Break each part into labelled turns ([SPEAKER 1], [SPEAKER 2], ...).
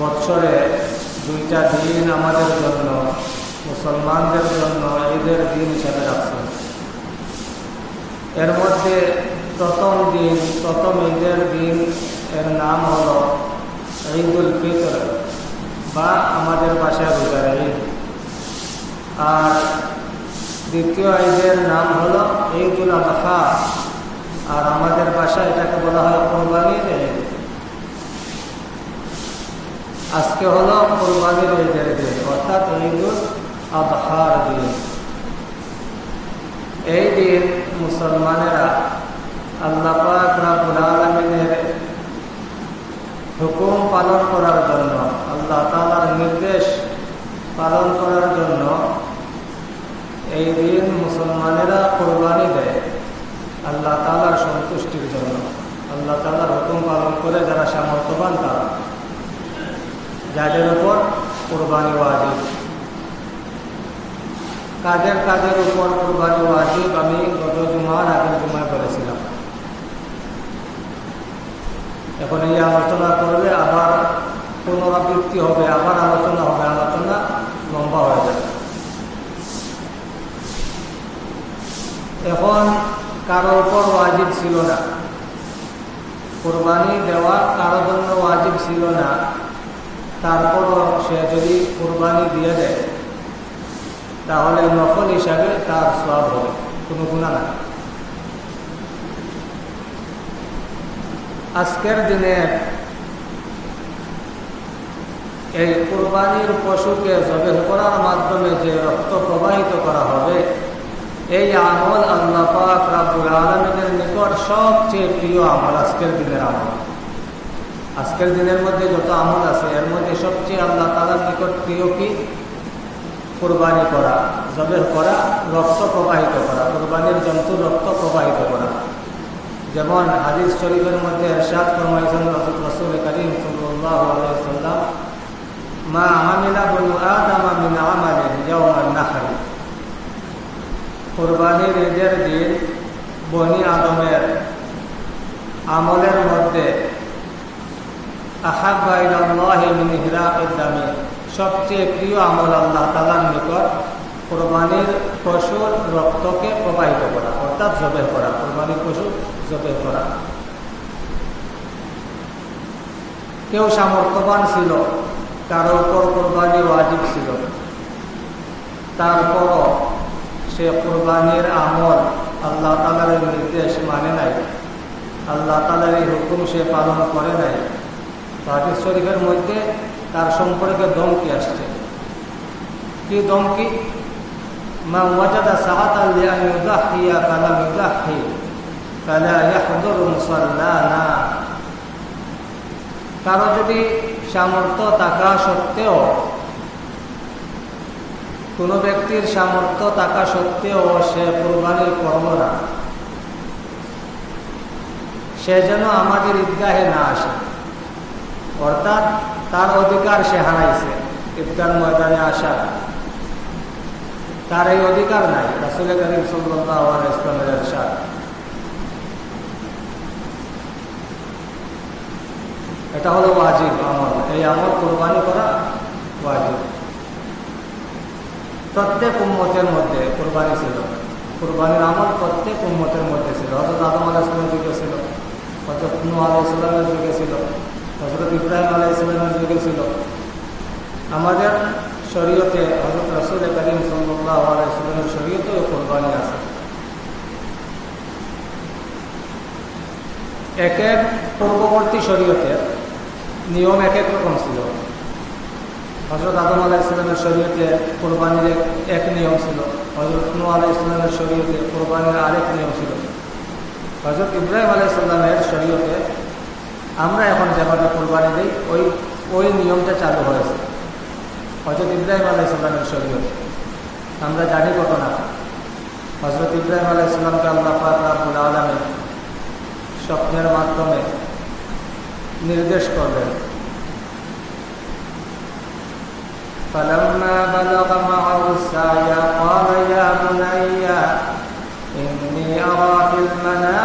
[SPEAKER 1] বৎসরে দুইটা দিন আমাদের জন্য, মুসলমানদের জন্য ঈদের দিন হিসাবে রাখছেন। এর মধ্যে প্রথম দিন, প্রথম ঈদের দিন এর নাম হল ঈদুল ফিতর বা আমাদের বাসায় রোজার ঈদ। আর দ্বিতীয় ঈদের নাম হল ঈদুল আজহা আর আমাদের বাসায় এটাকে বলা হয় কোরবানির। আজকে হলো কোরবানির ঈদের দিন, অর্থাৎ ঈদুল আবহার দিন। এই দিন মুসলমানেরা আল্লাহ রাবুল আলমিনের হুকুম পালন করার জন্য, আল্লাহ তালার নির্দেশ পালন করার জন্য এই দিন মুসলমানেরা কোরবানি দেয় আল্লাহ তালার সন্তুষ্টির জন্য আল্লাহ তালার হুকুম পালন করে যারা সামর্থ্যবান তারা যাদের উপর কোরবানি ওয়াজিব কাদের কাদের উপর কোরবানি ওয়াজিব আমি গত জুমার আগের জুমায় বলেছিলাম। এখন এই আলোচনা করলে আবার পুনরাবৃত্তি হবে, আবার আলোচনা হবে, আলোচনা লম্বা হয়ে যাবে। এখন কারও উপর ওয়াজিব ছিল না। কোরবানি দেওয়া কারও জন্য ওয়াজিব ছিল না। তারপরও সে যদি কোরবানি দিয়ে দেয়, তাহলে নফল হিসাবে তার সব হবে। কোনো গুণা না আজকের দিনে এই কোরবানির পশুকে জবে করার মাধ্যমে যে রক্ত প্রবাহিত করা হবে, এই আমল আল্লাহ পাক রাব্বুল আলমিনের নিকট সবচেয়ে প্রিয় আমল আজকের দিনের আমল। আজকের দিনের মধ্যে যত আমল আছে, এর মধ্যে সবচেয়ে আল্লাহ তালার নিকট প্রিয় কি? কোরবানি করা জবের করা, রক্ত প্রবাহিত করা, কোরবানির জন্তুর রক্ত প্রবাহিত করা। যেমন হাদিস শরীফের মধ্যে এরশাদ ফরমাইছেন রসুল রসুল করিম মা আমিলা বলু আদামা মিন আমালিন ইয়াউমান কোরবানির ঈদের দিন বনি আদমের আমলের মধ্যে আহাব্বা ইলাল্লাহি মিন হিরাকিদ দামি। সবচেয়ে প্রিয় আমল আল্লাহ তালার নিকট কোরবানির পশুর রক্তকে প্রবাহিত করা, অর্থাৎ জবে করা, কোরবানির পশু জবে করা। কেউ সামর্থ্যবান ছিল কারও উপর কোরবানি ওয়াজিব ছিল। তারপরও সে কোরবানির আমল আল্লাহ তালার নির্দেশ মানে নাই। আল্লাহ তালার এই হুকুম সে পালন করে নাই। হাদিস শরীফের মধ্যে তার সম্পর্কে দমকি আসছে। কি দমকি মা ওয়াজাদা কালা ইয়াহদুর মুসাল্লানা। কারও যদি সামর্থ্য থাকা সত্ত্বেও, কোনো ব্যক্তির সামর্থ্য থাকা সত্ত্বেও সে কোরবানি করল না। সে যেন আমাদের ঈদগাহে না আসে। অর্থাৎ তার অধিকার সে হারাইছে ঈদগার ময়দানে আসা তার এই অধিকার নাই রাসুল ইসলামের এটা হলো ওয়াজিব আমল, এই আমল কোরবানি করা ওয়াজিব। প্রত্যেক উম্মতের মধ্যে কোরবানি ছিল, কোরবানির আমল প্রত্যেক উম্মতের মধ্যে ছিল। হয়তো আদম আলাহ ইসলামের যুগে ছিল হজরত নু আলাহ ইসলামের যুগে ছিল। ইব্রাহিম আলাহ ইসলামের যুগে ছিল আমাদের শরীয়তে হজরত রসুল করিম সাল্লাহ আলাহ শরীয়তেও কোরবানি আছে। এক এক পূর্ববর্তী শরীয়তের নিয়ম এক এক রকম ছিল। হজরত আদম আলাহ ইসলামের শরীয়তে কোরবানির এক নিয়ম ছিল। হজরত নু আলাহ ইসলামের শরীয়তে কোরবানির আরেক নিয়ম ছিল। হজরত ইব্রাহিম আলাহ ইসলামের শরীয়তে আমরা এখন যেভাবে কোরবানি দিই ওই ওই নিয়মটা চালু হয়েছে হজরত ইব্রাহিম আলাহ ইসলামের শরীয়তে আমরা জানি ঘটনা হজরত ইব্রাহিম আলাহ ইসলামকে আল্লাহ পাক রাবুল আলমে স্বপ্নের মাধ্যমে নির্দেশ করলেন فلما بلغ معه السعي قال يا بني إني أرى في المنام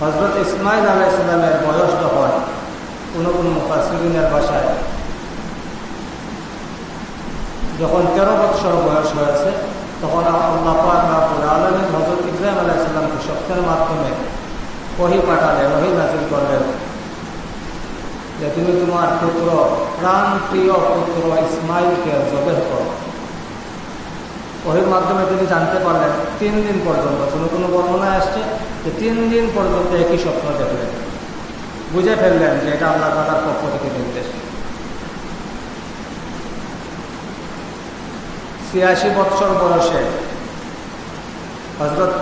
[SPEAKER 1] হযরত ইসমাইল আলাইহিস সালামের বয়স যখন কোনো কোনো মুফাসসিরিনের ভাষায় যখন তেরো বৎসর বয়স হয়েছে, তখন আল্লাহ পাক রাব্বুল আলামিন হযরত ইব্রাহিম আলাইহিস সালামকে স্বপ্নের মাধ্যমে ওহী পাঠালেন, ওহী নাযিল করলেন যে, তুমি তোমার পুত্র প্রাণ প্রিয় পুত্র ইসমাইলকে জবেহ করো। ওহির মাধ্যমে তিনি জানতে পারলেন তিন দিন পর্যন্ত, কোনো কোনো বর্ণনায় আসছে যে তিন দিন পর্যন্ত একই স্বপ্ন দেখলেন। বুঝে ফেললেন যে এটা আল্লাহ তালার পক্ষ থেকে নির্দেশ। ছিয়াশি বৎসর বয়সে হজরত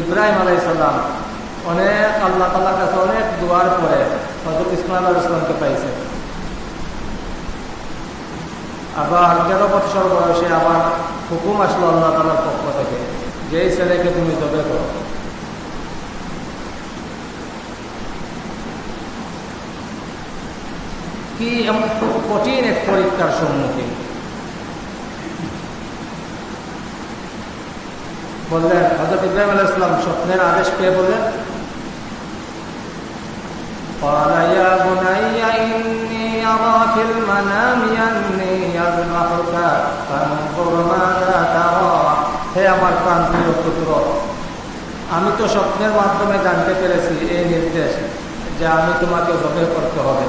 [SPEAKER 1] ইব্রাহিম আলাইসাল্লাম অনেক আল্লাহ তালার কাছে অনেক দুয়ার পরে হজরত ইসমাইল আলাইসালামকে পাইছে। আবার তেরো বৎসর বয়সে আবার হুকুম আসলো আল্লাহ তালার পক্ষ থেকে যে ছেলেকে তুমি জবে করো। কি এমন কঠিন এক পরীক্ষার সম্মুখীন? বললেন হজরত ইব্রাহিম আল ইসলাম স্বপ্নের আদেশ পেয়ে বললেন পালাইয়া হে আমার প্রাণ প্রিয় পুত্র, আমি তো স্বপ্নের মাধ্যমে জানতে পেরেছি এই নির্দেশ যে আমি তোমাকে জবে করতে হবে।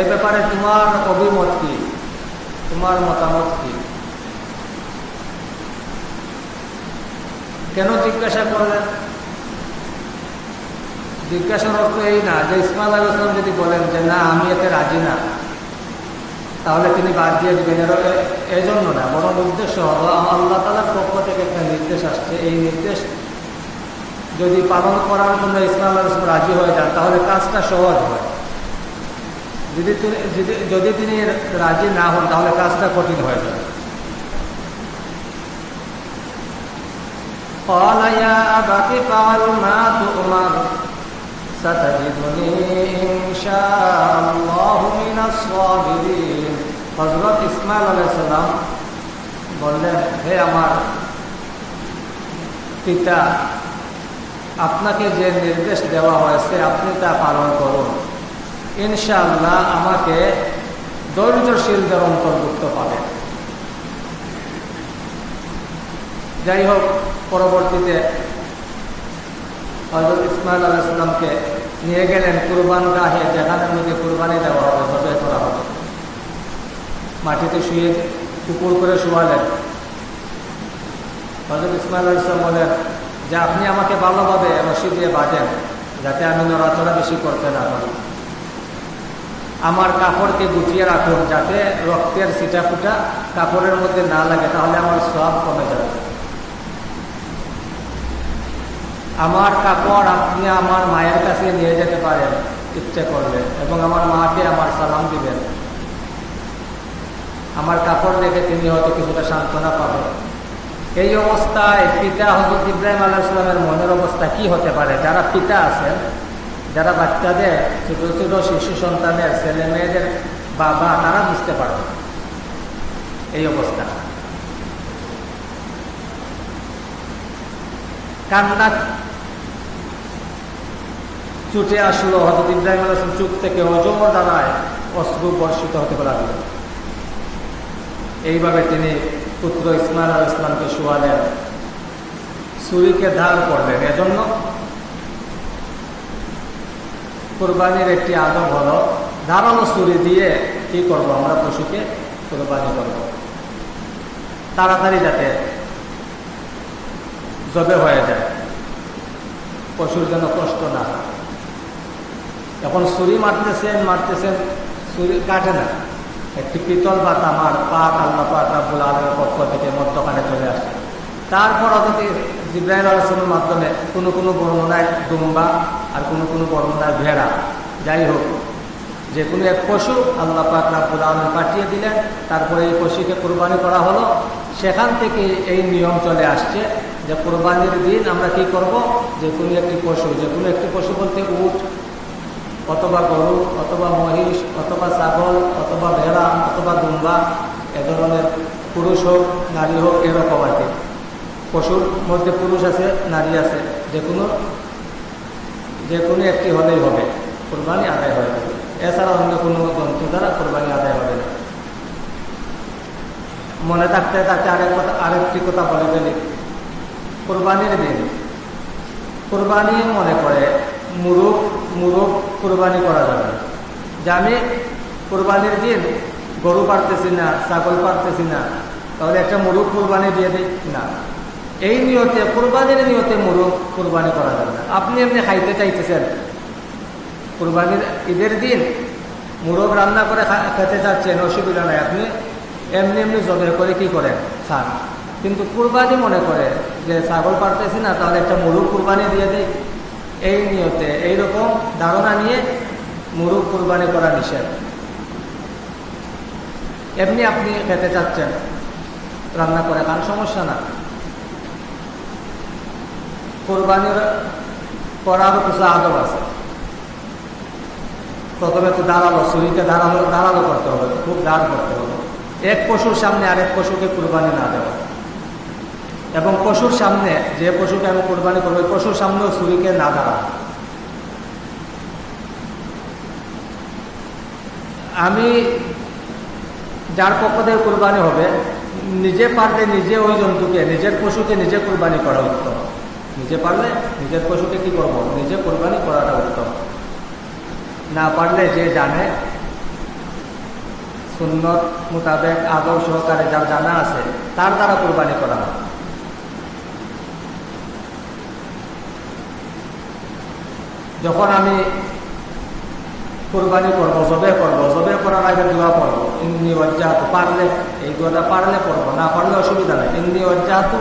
[SPEAKER 1] এ ব্যাপারে তোমার অভিমত কি? তোমার মতামত কি? কেন জিজ্ঞাসা করলেন? জিজ্ঞাসার অর্থ এই না যে ইসমাল আলু যদি বলেন যে না, আমি এতে রাজি না তাহলে তিনি বাদ দিয়ে দেবেন এর এই জন্য না বরং উদ্দেশ্য হলো আল্লাহ তালার পক্ষ থেকে একটা নির্দেশ আসছে এই নির্দেশ যদি পালন করার জন্য ইসমাল আল ইসলাম রাজি হয়ে যান তাহলে কাজটা সহজ হয় যদি যদি তিনি রাজি না হন তাহলে কাজটা কঠিন হয়ে যাবে قال يا أبت فعل ما تؤمر ستجدني إن شاء الله من الصابرين হজরত ইসমাইল আলাইসাল্লাম বললেন, হে আমার পিতা, আপনাকে যে নির্দেশ দেওয়া হয়েছে, আপনি তা পালন করুন। ইনশাআল্লাহ আমাকে ধৈর্যশীলদের অন্তর্ভুক্ত পাবেন। যাই হোক, পরবর্তীতে হজরত ইসমাইল আলাইসাল্লামকে নিয়ে গেলেন কুরবান গাহে যেখানে মধ্যে কুরবানি দেওয়া হবে জবে করা হবে। মাটিতে শুয়ে কুকুর করে শুয়ালেন। হজরত ইসমাইল আলাইসলাম বলেন, যে আপনি আমাকে ভালোভাবে রশি দিয়ে বাঁধেন, যাতে আমি নড়াচড়া বেশি করতে না পারি। আমার কাপড়কে গুটিয়ে রাখুন, যাতে রক্তের সিটা ফুটা কাপড়ের মধ্যে না লাগে, তাহলে আমার সব কমে যাবে। আমার কাপড় আপনি আমার মায়ের কাছে নিয়ে যেতে পারেন, ইচ্ছে করলে, এবং আমার মাকে আমার সালাম দিবেন। আমার কাপড় দেখে তিনি হয়তো কিছুটা সান্ত্বনা পাবেন। এই অবস্থায় পিতা হজরত ইব্রাহিম আল্লাহ ইসলামের মনের অবস্থা কি হতে পারে? যারা পিতা আছেন, যারা বাচ্চাদের, ছোট ছোট শিশু সন্তানের, ছেলে মেয়েদের বাবা, তারা বুঝতে পারবে এই অবস্থা। কান্না ছুটে আসলো হজরত ইব্রাহিম আলাম চুপ থেকে অজর দ্বারায় অশ্রু বর্ষিত হতে লাগল। এইভাবে তিনি পুত্র ইসমাইল আল ইসলামকে শোয়ালেন ছুরিকে ধার করলেন। এজন্য কোরবানির একটি আদব হলো, ধারালো ছুরি দিয়ে কি করব আমরা? পশুকে কোরবানি করব। তাড়াতাড়ি যাতে জবে হয়ে যায়। পশুর যেন কষ্ট না এখন ছুরি মারতেছেন মারতেছেন ছুরি কাটে না। একটি পিতল বা তামার পাক আল্লাহ পাক রাবুল আলমের পক্ষ থেকে মধ্যখানে চলে আসে। তারপর অথচ জিব্রাহিম আলোচনার মাধ্যমে কোনো কোনো বর্ণনায় দুম্বা আর কোনো কোনো বর্ণনায় ভেড়া, যাই হোক, যে কোনো এক পশু আল্লাহ পাক রাব্বুল আলম পাঠিয়ে দিলেন, তারপরে এই পশুকে কোরবানি করা হলো, সেখান থেকে এই নিয়ম চলে আসছে যে কোরবানির দিন আমরা কি করব? যে কোনো একটি পশু, যে কোনো একটি পশু বলতে উট অথবা গরু, অথবা মহিষ, অথবা ছাগল, অথবা ভেড়া, অথবা দুম্বা, এ ধরনের পুরুষ হোক, নারী হোক, এরকম আর কি। পশুর মধ্যে পুরুষ আছে, নারী আছে যে কোনো যে কোনো একটি হলেই হবে, কোরবানি আদায় যাবে। এছাড়া অন্য কোনো জন্তু দ্বারা কোরবানি আদায় হবে না। মনে থাকতে থাকতে আরেক কথা, আরেকটি কথা বলে ফেলি। কোরবানির দিন, কোরবানি মনে করে মুরুখ মুরুখ কোরবানি করা যাবে। যে আমি কোরবানির দিন গরু পারতেছি না, ছাগল পারতেছি না, তাহলে একটা মুরুখ কোরবানি দিয়ে দিই না। এই নিয়তে, কোরবানির নিয়তে মুরুখ কোরবানি করা যাবে না। আপনি এমনি খাইতে চাইতেছেন। কোরবানির ঈদের দিন মুরগ রান্না করে খেতে চাচ্ছেন, অসুবিধা নাই। আপনি এমনি এমনি জবে করে কি করেন? খান। কিন্তু কুরবানি মনে করে যে ছাগল পারতেছি না, তাহলে একটা মুরুগ কুরবানি দিয়ে দেয়। এই নিয়তে, এইরকম ধারণা নিয়ে মুরুগ কুরবানি করা নিষেধ। এমনি আপনি খেতে চাচ্ছেন, রান্না করে খান সমস্যা না। কোরবানির করারও কিছু আদব আছে। প্রথমে তো দাঁড়াল শরীরকে দাঁড়াল দাঁড়াল করতে হবে, খুব দাঁড় করতে হবে। এক পশুর সামনে আরেক পশুকে কুরবানি না দেওয়া। এবং পশুর সামনে, যে পশুকে আমি কোরবানি করব পশুর সামনেও ছুরিকে না দাঁড়া আমি যার পক্ষ থেকে কোরবানি হবে, নিজে পারলে নিজে ওই জন্তুকে, নিজের পশুকে নিজে কোরবানি করা উত্তম। নিজে পারলে নিজের পশুকে কি করব? নিজে কোরবানি করাটা উত্তম। না পারলে যে জানে, সুন্নত মোতাবেক আদৌ সহকারে যার জানা আছে, তার দ্বারা কোরবানি করা হয়। যখন আমি কোরবানি করব জবে করব জবে করার আগে দোয়া পড়ব, ইন্নি অজ্জাহাতু পারলে, এই দোয়াটা পারলে পড়ব, না পারলে অসুবিধা নেই। ইন্নি অজ্জাহাতু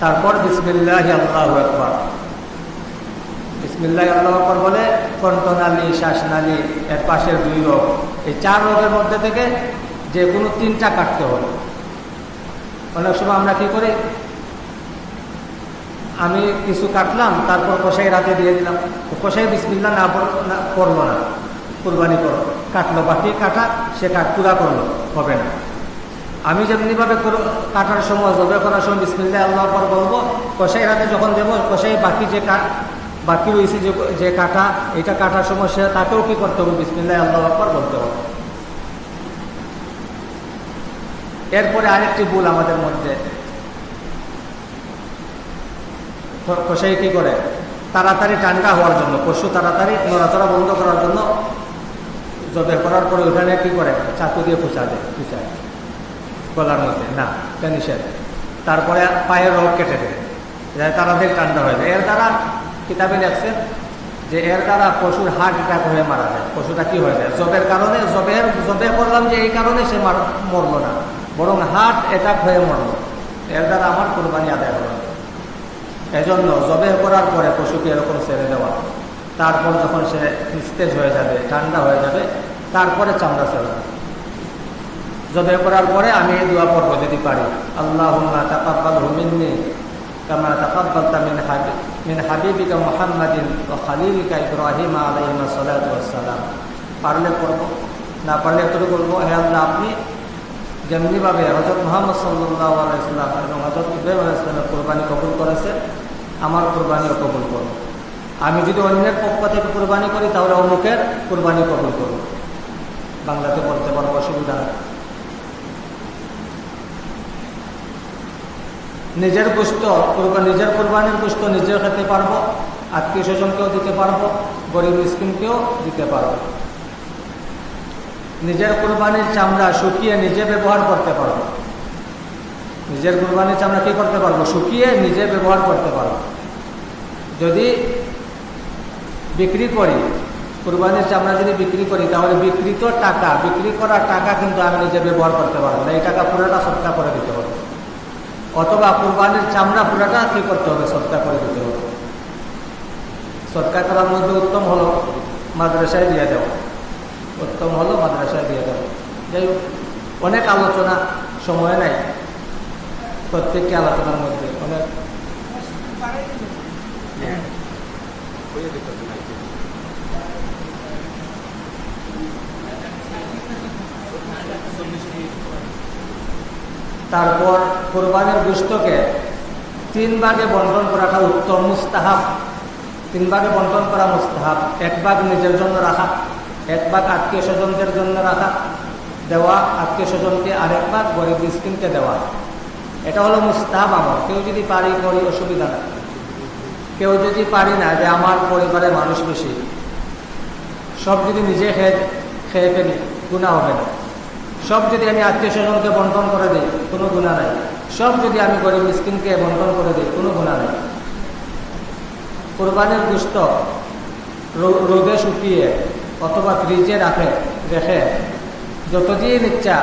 [SPEAKER 1] তারপর বিসমিল্লাহি আল্লাহু আকবার। বিসমিল্লাহ, আল্লাহ বলে কণ্ঠনালী শ্বাসনালী এর পাশের দুই রোগ এই চার রোগের মধ্যে থেকে যে কোনো তিনটা কাটতে হবে। অনেক সময় আমরা কি করি? আমি কিছু কাটলাম, তারপর কষাই রাতে দিয়ে দিলাম। কষাই বিসমিল্লা না পড়ল না। কুরবানি করো। কাটলো, বাকি কাটা, সে কাট পুরা করল, হবে না। আমি যেমনিভাবে কাটার সময় জবে করার সময় বিসমিল্লা আল্লাহ পর বলব কষাই রাতে যখন দেবো কষাই বাকি যে বাকি রয়েছে যে যে কাটা, এটা কাটার সমস্যা তাকেও কি করতে হবে? বিসমিল্লাহ, আল্লাহ আকবর বলতে হবে। এরপরে আরেকটি ভুল আমাদের মধ্যে। কষাই কি করে? তাড়াতাড়ি ঠান্ডা হওয়ার জন্য, পশু তাড়াতাড়ি নড়াচড়া বন্ধ করার জন্য জবে করার পরে ওখানে কি করে? চাকু দিয়ে খুচা দেয় খুচায় গলার মধ্যে, না নিষেধ। তারপরে পায়ের রোগ কেটে দেয়। তাড়াতাড়ি ঠান্ডা হয়ে যায়। এর দ্বারা কিতাবে লেখছেন যে এর দ্বারা পশুর হার্ট অ্যাটাক হয়ে মারা যায়। পশুটা কি হয়ে যায়? জবের কারণে, জবের, জবে করলাম যে এই কারণে সে মরলো না। বরং হার্ট অ্যাটাক হয়ে মরলো। এর দ্বারা আমার কোরবানি আদায় হলো। এজন্য জবে করার পরে পশুকে এরকম ছেড়ে দেওয়া। তারপর যখন সে নিস্তেজ হয়ে যাবে, ঠান্ডা হয়ে যাবে, তারপরে চামড়া ছেড়ে জবে করার পরে আমি এই দোয়া পর্ব যদি পারি। আল্লাহ তাকাব্বাল হুমিন্নি কামা তাকাব্বালতা মিন হাবিব মিন হাবিবিকা মুহাম্মাদিন ও খালিলিকা ইব্রাহিম আলাইহিম সালাতু ওয়াসসালাম। পারলে পড়ব না পারলে এতটুকু বলব হে আল্লাহ, আপনি যেমনিভাবে হজরত মোহাম্মদ সাল্লাহ আলাইসাল্লাম এবং হজরত ইব্রাহিম আলাইসলামের কোরবানি কবুল করেছে আমার কোরবানিও কবুল করব আমি যদি অন্যের পক্ষ থেকে কোরবানি করি, তাহলে অমুকের কোরবানি কবুল করব বাংলাতে বলতে পারব অসুবিধা নিজের গোস্ত নিজের কোরবানির গোস্ত নিজেও খেতে পারব, আত্মীয় স্বজনকেও দিতে পারব, গরিব স্কিমকেও দিতে পারব। নিজের কোরবানির চামড়া শুকিয়ে নিজে ব্যবহার করতে পারব। নিজের কোরবানির চামড়া কী করতে পারব? শুকিয়ে নিজে ব্যবহার করতে পারব। যদি বিক্রি করি, কোরবানির চামড়া যদি বিক্রি করি, তাহলে বিক্রিত টাকা, বিক্রি করার টাকা কিন্তু আমি নিজে ব্যবহার করতে পারব না। এই টাকা পুরোটা সৎকা করে দিতে হবে। অথবা কোরবানির চামড়া পুরোটা কী করতে হবে? সৎকা করে দিতে হবে। সৎকা করার মধ্যে উত্তম হলো মাদ্রাসায় দিয়ে দেওয়া। উত্তম হলো মাদ্রাসায় দিয়ে দেওয়া। যাই হোক, অনেক আলোচনা, সময় নাই। প্রত্যেকটি আলোচনার মধ্যে। অনেক তারপর কোরবানির গোষ্ঠকে তিন ভাগে বন্টন করাটা উত্তম, মুস্তাহাব। তিন ভাগে বন্টন করা মুস্তাহাব। এক ভাগ নিজের জন্য রাখা, এক ভাগ আত্মীয় স্বজনদের জন্য রাখা, দেওয়া আত্মীয় স্বজনকে আরেক ভাগ গরিব মিসকিনকে দেওয়া। এটা হলো মুস্তাহাব আমার কেউ যদি পারি করি, অসুবিধা না কেউ যদি পারি না যে আমার পরিবারে মানুষ বেশি, সব যদি নিজে খেয়ে খেয়ে ফেলি গুণা হবে না। সব যদি আমি আত্মীয় স্বজনকে বন্টন করে দিই, কোনো গুণা নাই। সব যদি আমি গরিব স্কিনকে বন্টন করে দিই, কোনো গুণা নাই। কোরবানির গুস্ত রোদে শুকিয়ে অথবা ফ্রিজে রাখে, রেখে যতদিন ইচ্ছা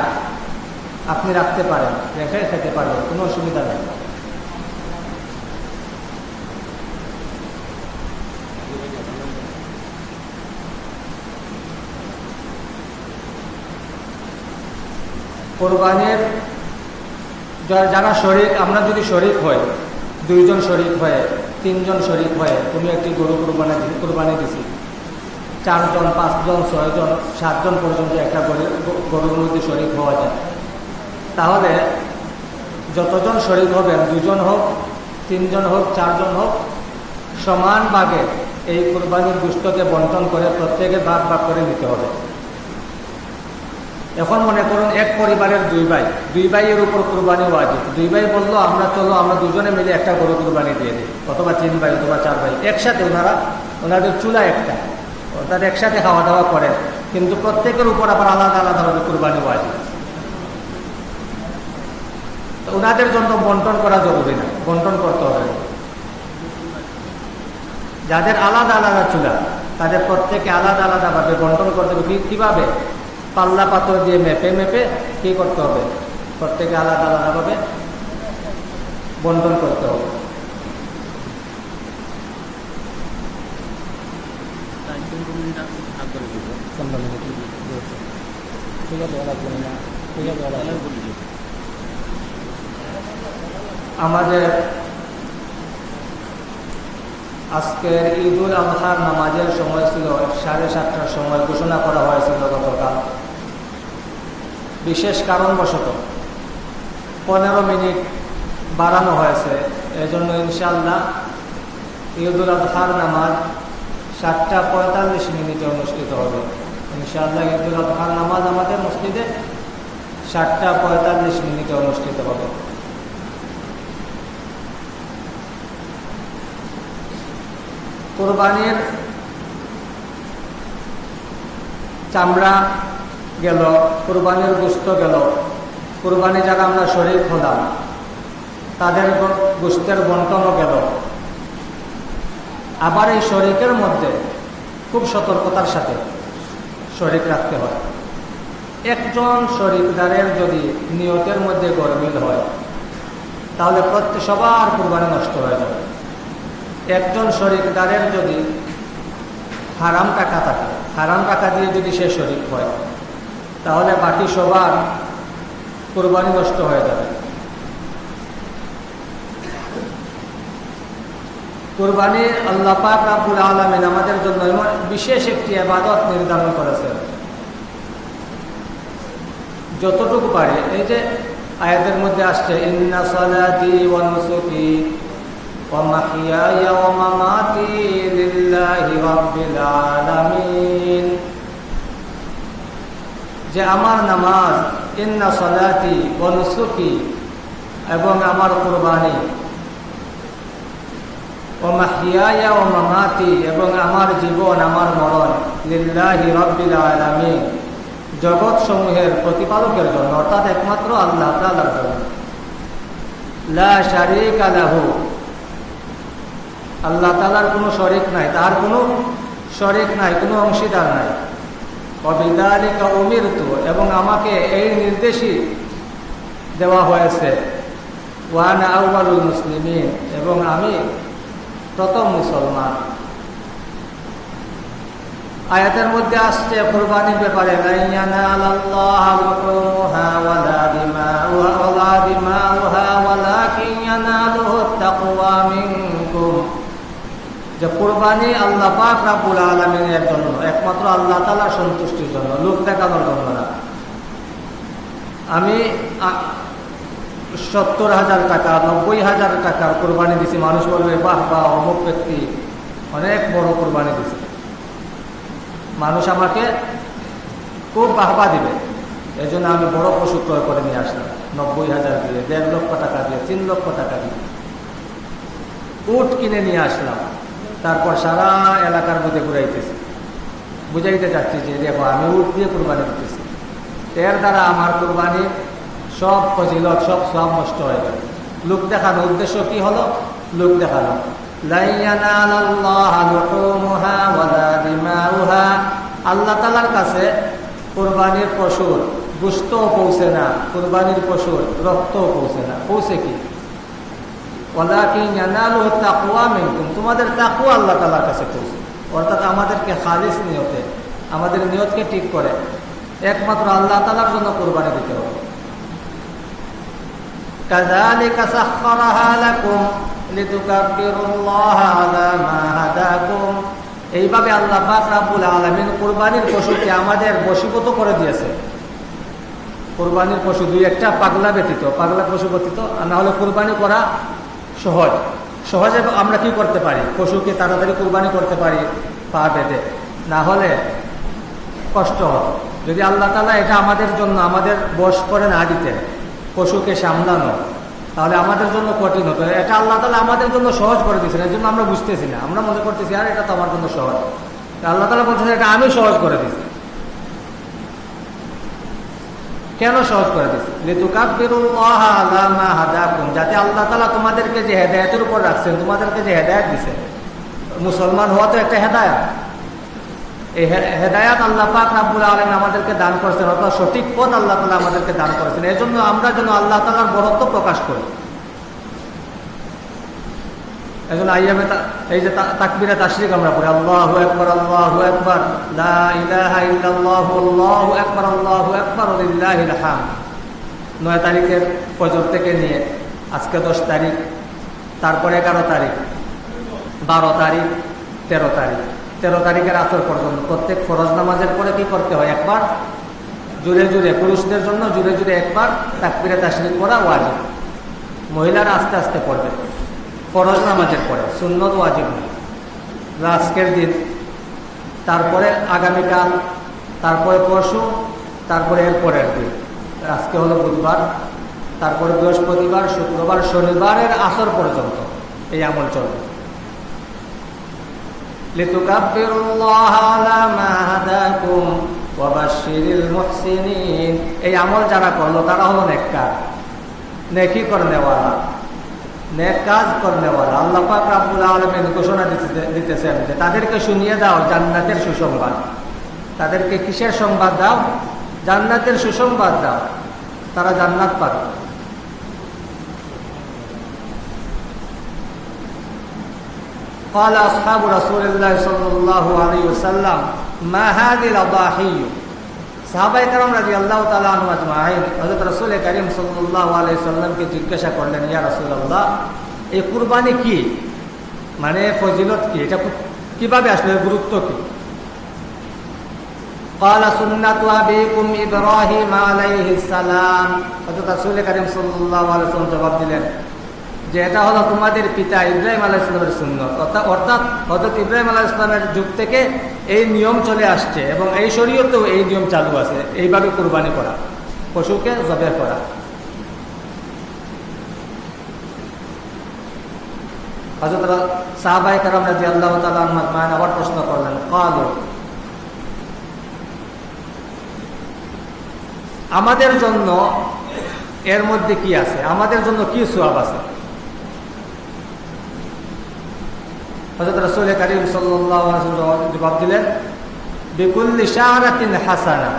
[SPEAKER 1] আপনি রাখতে পারেন, রেখে খেতে পারেন কোনো অসুবিধা নেই। কোরবানির যারা শরিক, আমরা যদি শরিক হই, দুইজন শরিক হয়ে, তিনজন শরিক হয়ে তুমি একটি গরু কোরবানি কোরবানি দিছি। চারজন, পাঁচজন, ছয়জন, সাতজন পর্যন্ত একটা গরুর মধ্যে শরিক হওয়া যায়। তাহলে যতজন শরিক হবেন দুজন হোক, তিনজন হোক, চারজন হোক, সমান ভাগে এই কোরবানির দুষ্টকে বন্টন করে প্রত্যেকে ভাগ ভাগ করে নিতে হবে। এখন মনে করুন এক পরিবারের দুই ভাই, দুই ভাইয়ের উপর কোরবানি ওয়াজিব। দুই ভাই বলল, আমরা চলো, আমরা দুজনে মিলে একটা গরু কোরবানি দিয়ে দিই, অথবা তিন ভাই অথবা চার ভাই, একসাথে ওনারা, ওনাদের চুলা একটা, অর্থাৎ একসাথে খাওয়া দাওয়া করে কিন্তু প্রত্যেকের উপর আবার আলাদা আলাদাভাবে কোরবানি ওয়াজিব। ওনাদের জন্য বন্টন করা জরুরি না, বন্টন করতে হবে। যাদের আলাদা আলাদা চুলা, তাদের প্রত্যেকে আলাদা আলাদাভাবে বন্টন করতে হবে। কীভাবে? পাল্লা পাথর দিয়ে মেপে মেপে কি করতে হবে? প্রত্যেকে আলাদা আলাদাভাবে বন্টন করতে হবে। আমাদের আজকের ঈদুল আজহার নামাজের সময় ছিল, সাড়ে সাতটার সময় ঘোষণা করা হয়েছিল গতকাল। বিশেষ কারণবশত পনেরো মিনিট বাড়ানো হয়েছে। এজন্য ইনশাল্লাহ ঈদুল আজহার নামাজ সাতটা পঁয়তাল্লিশ মিনিটে অনুষ্ঠিত হবে। ইনশাআল্লাহ ঈদুল আজহার নামাজ আমাদের মসজিদে সাতটা পঁয়তাল্লিশ মিনিটে অনুষ্ঠিত হবে। কোরবানির চামড়া গেল, কোরবানির গোস্ত গেল। কোরবানি যারা আমরা শরীর হলাম তাদের গোস্তের বন্টনও গেল। আবার এই শরিকের মধ্যে খুব সতর্কতার সাথে শরিক রাখতে হয়। একজন শরিকদারের যদি নিয়তের মধ্যে গরমিল হয়, তাহলে প্রত্যেক সবার কোরবানি নষ্ট হয়ে যাবে। একজন শরিকদারের যদি হারাম টাকা থাকে, হারাম টাকা দিয়ে যদি সে শরিক হয় তাহলে বাকি সবার কোরবানি নষ্ট হয়ে যাবে। কোরবানি আল্লাহ পাক রাবুল আলমিন আমাদের জন্য বিশেষ একটি আবাদত নির্ধারণ করেছেন। যতটুকু পারে, এই যে আয়াতের মধ্যে আসছে, ইন্না যে আমার নামাজ, ইন্না সালাতি ওয়া নুসুকি এবং আমার কুরবানি। ও মাহিয়া ও মামাতি এবং আমার জীবন, আমার মরণ। লিল্লাহি রব্বিল আলামিন জগৎ সমূহের প্রতিপালকের জন্য, অর্থাৎ একমাত্র আল্লাহ তালার জন্য। লা শারিকা লাহু আল্লাহ তালার কোনো শরিক নাই তার কোনো শরিক নাই, কোনো অংশীদার নাই। অবিদালিকা এবং আমাকে এই নির্দেশই দেওয়া হয়েছে। ওয়ান আউ্বালুল মুসলিমিন এবং আমি প্রথম মুসলমান। আয়াতের মধ্যে আসছে, কোরবানির ব্যাপারে যে কোরবানি আল্লাহ পাক রাবুল আলমিনের জন্য, একমাত্র আল্লাহ তালা সন্তুষ্টির জন্য, লোক দেখানোর জন্য না। আমি সত্তর হাজার টাকা, নব্বই হাজার টাকার কোরবানি দিছি, মানুষ বলবে, বাহ বা অমুক ব্যক্তি অনেক বড় কোরবানি দিছে। মানুষ আমাকে খুব বাহবা দিবে। এই জন্য আমি বড় পশু ক্রয় করে নিয়ে আসলাম, নব্বই হাজার দিয়ে, দেড় লক্ষ টাকা দিয়ে, তিন লক্ষ টাকা দিয়ে। উট কিনে নিয়ে আসলাম। তারপর সারা এলাকার মধ্যে ঘুরাইতেছে। বুঝাইতে চাচ্ছি যে, দেখো, আমি উট দিয়ে কোরবানি দিতেছি। এর দ্বারা আমার কোরবানি সব ফজিলত, সব সব নষ্ট হয়ে গেল। লোক দেখানো উদ্দেশ্য কি হলো? লোক দেখানো আল্লাহ তালার কাছে কোরবানির পশুর গুস্তও পৌঁছে না, কোরবানির পশুর রক্তও পৌঁছে না। পৌঁছে কি? তোমাদের তাকু আল্লাহ তালার কাছে অর্থাৎ আমাদেরকে খালিস নিয়তে, আমাদের নিয়তকে ঠিক করে। একমাত্র আল্লাহ তালার জন্য কোরবানি দিতে হবে। এইভাবে আল্লাহ রাবুল আলমিন কোরবানির পশুকে আমাদের বশীভূত করে দিয়েছে। কোরবানির পশু দুই একটা, পাগলা ব্যতীত। পাগলা পশু ব্যতীত না হলে কোরবানি করা সহজ। সহজে আমরা কি করতে পারি? পশুকে তাড়াতাড়ি কোরবানি করতে পারি পা বেঁধে। না হলে কষ্ট হতো যদি আল্লাহ তালা এটা আমাদের জন্য, আমাদের বস করে না দিতেন, পশুকে সামলানো, তাহলে আমাদের জন্য কঠিন হতো। এটা আল্লাহ তালা আমাদের জন্য সহজ করে দিয়েছেন, এর জন্য আমরা বুঝতেছি না। আমরা মনে করতেছি, আর, এটা তো আমার জন্য সহজ। আল্লাহ তালা বলতেছেন এটা আমি সহজ করে দিছি কেন সহজ করে দিচ্ছে যাতে আল্লাহ তালা তোমাদেরকে যে হেদায়তের উপর রাখছেন, তোমাদেরকে যে হেদায়ত দিছে। মুসলমান হওয়া তো একটা হেদায়ত। এই হেদায়াত আল্লাহ পাক রাব্বুল আলম আমাদেরকে দান করেছেন অর্থাৎ সঠিক পথ আল্লাহ তালা আমাদেরকে দান করেছেন। এই জন্য আমরা যেন আল্লাহ তালার বরত্ব প্রকাশ করি। জন্য আইয়ামে এই যে তাকবিরা তাশরিক আমরা পড়ি, আল্লাহু একবার আল্লাহু একবার লা ইলাহা ইল্লাল্লাহু, আল্লাহু একবার আল্লাহু একবার লিল্লাহিল হামদ নয় তারিখের ফজর থেকে নিয়ে আজকে দশ তারিখ, তারপরে এগারো তারিখ, বারো তারিখ, তেরো তারিখ। তেরো তারিখের আসর পর্যন্ত প্রত্যেক ফরজ নামাজের পরে কি করতে হয়? একবার জুড়ে জুড়ে পুরুষদের জন্য জুড়ে জুড়ে একবার তাকবিরে তাসরিক করা ওয়াজিব। মহিলারা আস্তে আস্তে পড়বে। ফরজ নামাজের পরে, সুন্নত ওয়াজিব আজকের দিন, তারপরে আগামীকাল, তারপরে পরশু, তারপরে এর পরের দিন। আজকে হলো বুধবার, তারপরে বৃহস্পতিবার, শুক্রবার, শনিবারের আসর পর্যন্ত এই আমল চলবে। এই আমল যারা করল, তারা হলো নেককার। নেকি করে নেওয়ালা। নেক কাজ করনেওয়ালা আল্লাহ পাক রাব্বুল আলামিন ঘোষণা দিতেছেন যে তাদেরকে শুনিয়ে দাও জান্নাতের সুসংবাদ তাদেরকে কিসের সংবাদ দাও জান্নাতের সুসংবাদ দাও তারা জান্নাত পাবে قال أصحاب رسول الله صلى الله عليه وسلم ما هذه الأضاحي সাহাবাই কারণ রাজি আল্লাহ তালাহিন হজরত রসুল করিম সাল্লাহ আলাই সাল্লামকে জিজ্ঞাসা করলেন ইয়া রসুল্লাহ এই কুরবানি কি মানে ফজিলত কি এটা কিভাবে আসলে গুরুত্ব কি قال سنة أبيكم إبراهيم عليه السلام হযরত রাসূল করিম সাল্লাল্লাহু আলাইহি ওয়াসাল্লাম জবাব দিলেন যে এটা হলো তোমাদের পিতা ইব্রাহিম আলাহ ইসলামের সুন্নত অর্থাৎ হজরত ইব্রাহিম আলাহ ইসলামের যুগ থেকে এই নিয়ম চলে আসছে এবং এই শরীয়তেও এই নিয়ম চালু আছে। এইভাবে কোরবানি করা, পশুকে জবে করা। হজরত সাহাবাই কারাম রাজি আল্লাহ তালান আবার প্রশ্ন করলেন, কাল, আমাদের জন্য এর মধ্যে কি আছে? আমাদের জন্য কি সোয়াব আছে? হজরত রসুল করিম সাল্লাহ জবাব দিলেন, বিকুল্লি শাহরাতিন হাসানা,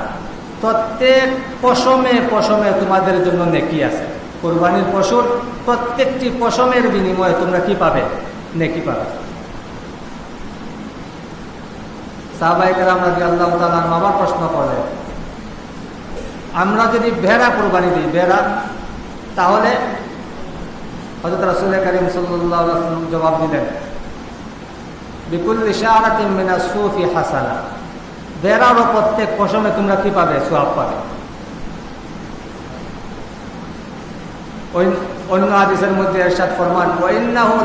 [SPEAKER 1] প্রত্যেক পশমে পশমে তোমাদের জন্য নেকি আছে। কোরবানির পশুর প্রত্যেকটি পশমের বিনিময়ে তোমরা কি পাবে? নেকি পাবে। আমরা প্রশ্ন করলেন, আমরা যদি ভেড়া কোরবানি দিই, ভেড়া, তাহলে হজরত রাসুল করিম সাল্লাহ জবাব দিলেন ইশারাতিমিনা সুফি হাসানা। বেড়ারও প্রত্যেক পশমে তোমরা কি পাবে? সোয়াব পাবে। অন্য আদিসের মধ্যে এরশাদ ফরমান, ওয়াইন্নাহু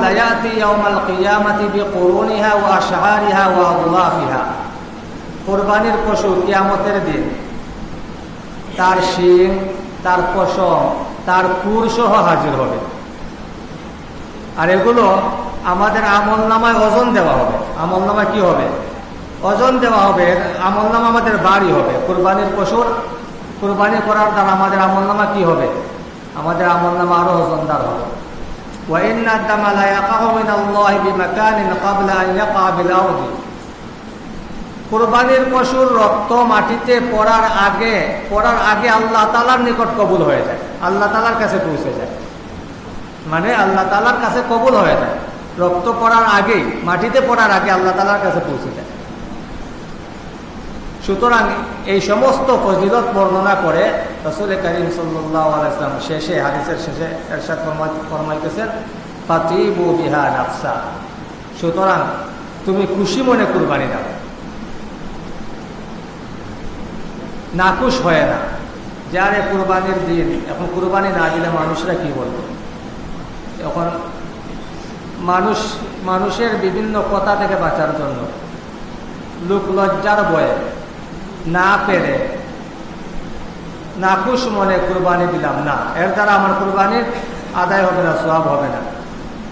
[SPEAKER 1] পশু কিয়ামতের দিন তার শিং, তার পশম, তার কুর সহ হাজির হবে। আর এগুলো আমাদের আমল নামায় ওজন দেওয়া হবে। আমল নামায় কি হবে? ওজন দেওয়া হবে, আমল নামা আমাদের বাড়ি হবে। কোরবানির পশুর কোরবানি করার দ্বারা আমাদের আমল নামা কি হবে? আমাদের আমল নামা আরও ওজনদার হবে। কোরবানির পশুর রক্ত মাটিতে পড়ার আগে পড়ার আগে আল্লাহ তালার নিকট কবুল হয়ে যায়। আল্লাহ তালার কাছে পৌঁছে যায়। মানে আল্লাহ তালার কাছে কবুল হয়ে যায়। রক্ত পড়ার আগেই মাটিতে পড়ার আগে আল্লাহ তালার কাছে পৌঁছে যায় সুতরাং এই সমস্ত ফজিলত বর্ণনা করে রসুল করিম সাল্লাম শেষে, হাদিসের শেষে এরশাদ ফরমাইতেছেন ফাতিবু বিহা নাফসা। সুতরাং তুমি খুশি মনে কুরবানি দাও। নাকুশ হয় না। যারে কুরবানির দিন, এখন কুরবানি না দিলে মানুষরা কি বলবে? এখন মানুষ, মানুষের বিভিন্ন কথা থেকে বাঁচার জন্য। লোক লজ্জার বয়ে, না পেরে নাকুশ মনে কুরবানি দিলাম। না, এর দ্বারা আমার কুরবানির আদায় হবে না সব হবে না।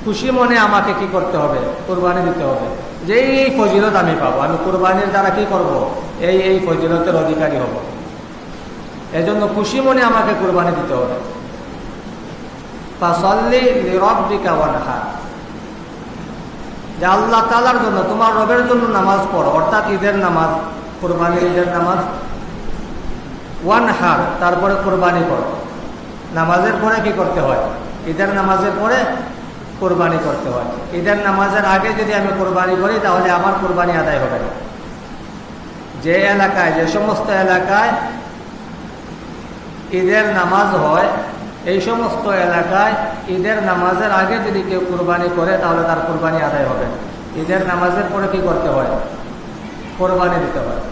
[SPEAKER 1] খুশি মনে আমাকে কি করতে হবে? কোরবানি দিতে হবে। যে এই ফজিলত আমি পাবো, আমি কোরবানির দ্বারা কি করব? এই এই ফজিলতের অধিকারী হব। এজন্য খুশি মনে আমাকে কোরবানি দিতে হবে। ফাসল্লি নিরব্বিকা ওয়ানহা। যে আল্লাহ তালার জন্য তোমার রবের জন্য নামাজ পড়ো, অর্থাৎ ঈদের নামাজ, কোরবানির ঈদের নামাজ। ওয়ান হার তারপরে কোরবানি করো। নামাজের পরে কি করতে হয়? ঈদের নামাজের পরে কোরবানি করতে হয়। ঈদের নামাজের আগে যদি আমি কোরবানি করি, তাহলে আমার কোরবানি আদায় হবে না। যে এলাকায়, যে সমস্ত এলাকায় ঈদের নামাজ হয় এই সমস্ত এলাকায় ঈদের নামাজের আগে যদি কেউ কোরবানি করে, তাহলে তার কোরবানি আদায় হবে। ঈদের নামাজের পরে কি করতে হয়? কোরবানি দিতে হয়।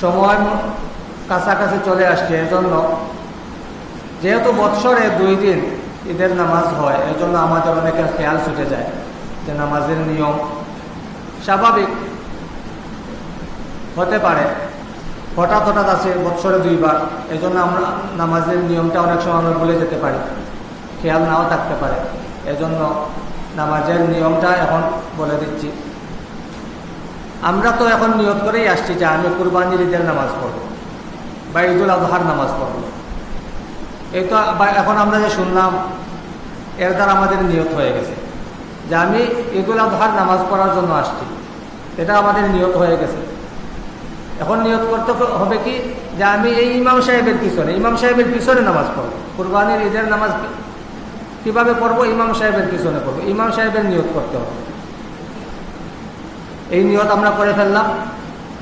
[SPEAKER 1] সময় কাছাকাছি চলে আসছে, এজন্য যেহেতু বৎসরে দুই দিন ঈদের নামাজ হয়, এজন্য আমাদের অনেকের খেয়াল ছুটে যায় যে নামাজের নিয়ম স্বাভাবিক হতে পারে। হঠাৎ হঠাৎ আছে বৎসরে দুইবার। এই জন্য আমরা নামাজের নিয়মটা অনেক সময় আমরা ভুলে যেতে পারি। খেয়াল নাও থাকতে পারে। এজন্য নামাজের নিয়মটা এখন বলে দিচ্ছি। আমরা তো এখন নিয়ত করেই আসছি যে আমি কুরবানির ঈদের নামাজ পড়ব। বা ঈদুল আজহার নামাজ পড়ব। এই তো এখন আমরা যে শুনলাম, এর দ্বারা আমাদের নিয়ত হয়ে গেছে। যে আমি ঈদুল আজহার নামাজ পড়ার জন্য আসছি। এটা আমাদের নিয়ত হয়ে গেছে। এখন নিয়ত করতে হবে কি? যে আমি এই ইমাম সাহেবের পিছনে, ইমাম সাহেবের পিছনে নামাজ পড়ব। কুরবানির ঈদের নামাজ কীভাবে পড়ব? ইমাম সাহেবের পিছনে পড়ব। ইমাম সাহেবের নিয়ত করতে হবে। এই নিয়ত আমরা করে ফেললাম।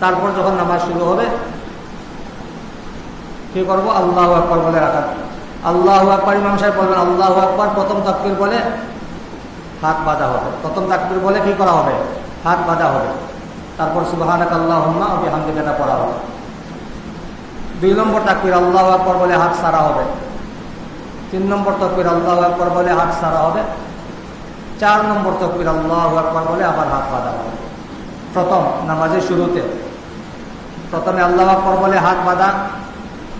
[SPEAKER 1] তারপর যখন নামাজ শুরু হবে, কি করব? আল্লাহ আকবর বলে রাখা আল্লাহ আকবর, ইমাম সাহেব বলবেন, আল্লাহ আকবর। প্রথম তাকবির বলে হাত বাঁধা হবে। প্রথম তাকবির বলে কি করা হবে? হাত বাঁধা হবে। তারপর সুবাহানাক আল্লাহ অবি হামদিকাটা পড়া হবে। দুই নম্বর তাকবির, আল্লাহ আকবর বলে হাত সারা হবে। তিন নম্বর তকবির, আল্লাহ আকবর বলে হাত সারা হবে। চার নম্বর তকবির, আল্লাহ আকবর বলে আবার হাত বাঁধা হবে। প্রথম নামাজের শুরুতে প্রথমে আল্লাহ আকবর বলে হাত বাঁধা,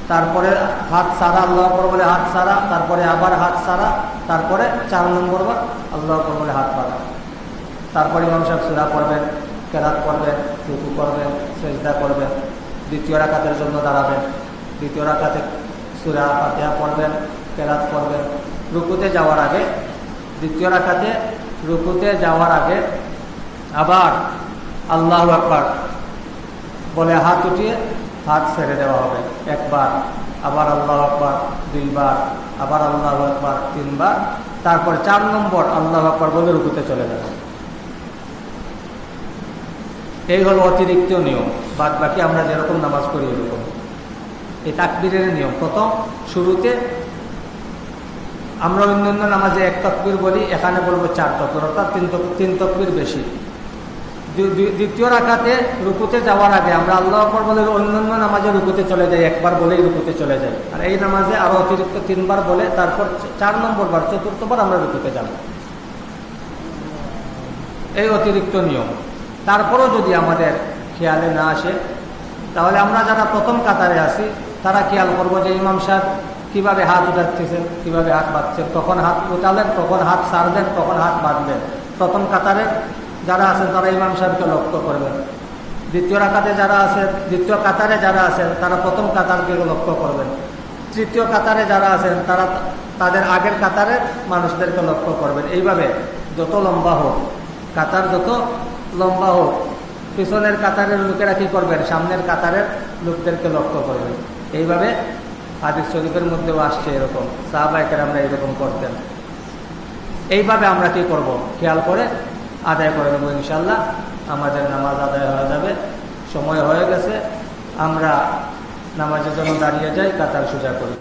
[SPEAKER 1] তারপরে হাত সারা, আল্লাহ আকবর বলে হাত সারা, তারপরে আবার হাত সারা, তারপরে চার নম্বর বার আল্লাহ আকবর বলে হাত বাঁধা। তারপরে সাহেব সুরা পড়বেন। কেরাত করবেন, রুকু করবেন, সেজদা করবেন, দ্বিতীয় রাকাতের জন্য দাঁড়াবেন, দ্বিতীয় রাকাতে সুরা ফাতিহা পড়বেন কেরাত পড়বেন রুকুতে যাওয়ার আগে, দ্বিতীয় রাকাতে রুকুতে যাওয়ার আগে আবার আল্লাহ আকবার বলে হাত উঠিয়ে হাত ছেড়ে দেওয়া হবে। একবার, আবার আল্লাহ আকবার, দুইবার, আবার আল্লাহ আকবার, তিনবার, তারপরে চার নম্বর আল্লাহ আকবার বলে রুকুতে চলে যাবে। এই হলো অতিরিক্ত নিয়ম। বাদ বাকি আমরা যেরকম নামাজ করি এরকম। এই তাকবিরের নিয়ম। প্রথম, শুরুতে আমরা অন্যান্য নামাজে এক তকবির বলি, এখানে বলব চার তকবির, অর্থাৎ তিন তিন তকবির বেশি। দ্বি- দ্বি- দ্বিতীয় রাখাতে রুকুতে যাওয়ার আগে আমরা আল্লাহ আকবর বলে অন্যান্য নামাজে রুকুতে চলে যাই, একবার বলেই রুকুতে চলে যাই। আর এই নামাজে আরও অতিরিক্ত তিনবার বলে, তারপর চার নম্বর বার, চতুর্থবার আমরা রুকুতে যাব। এই অতিরিক্ত নিয়ম। তারপরও যদি আমাদের খেয়ালে না আসে, তাহলে আমরা যারা প্রথম কাতারে আছি, তারা খেয়াল করব যে ইমাম সাহেব কীভাবে হাত উঠাচ্ছেন, কীভাবে হাত বাঁধছেন, কখন হাত উঠালেন, কখন হাত সারবেন কখন হাত বাঁধবেন প্রথম কাতারে যারা আছেন, তারা ইমাম সাহেবকে লক্ষ্য করবেন। দ্বিতীয় রাকাতে যারা আছেন, দ্বিতীয় কাতারে যারা আছেন, তারা প্রথম কাতারকে লক্ষ্য করবেন। তৃতীয় কাতারে যারা আছেন, তারা তাদের আগের কাতারের মানুষদেরকে লক্ষ্য করবেন। এইভাবে যত লম্বা হোক, কাতার যত লম্বা হোক, পিছনের কাতারের লোকেরা কি করবেন? সামনের কাতারের লোকদেরকে লক্ষ্য করবেন। এইভাবে হাদিস শরীফের মধ্যেও আসছে এরকম। সাহাবাহিকের আমরা এরকম করতেন। এইভাবে আমরা কি করব? খেয়াল করে আদায় করে নেব ইনশাল্লাহ আমাদের নামাজ আদায় হয়ে যাবে। সময় হয়ে গেছে। আমরা নামাজের জন্য দাঁড়িয়ে যাই, কাতার সোজা করি।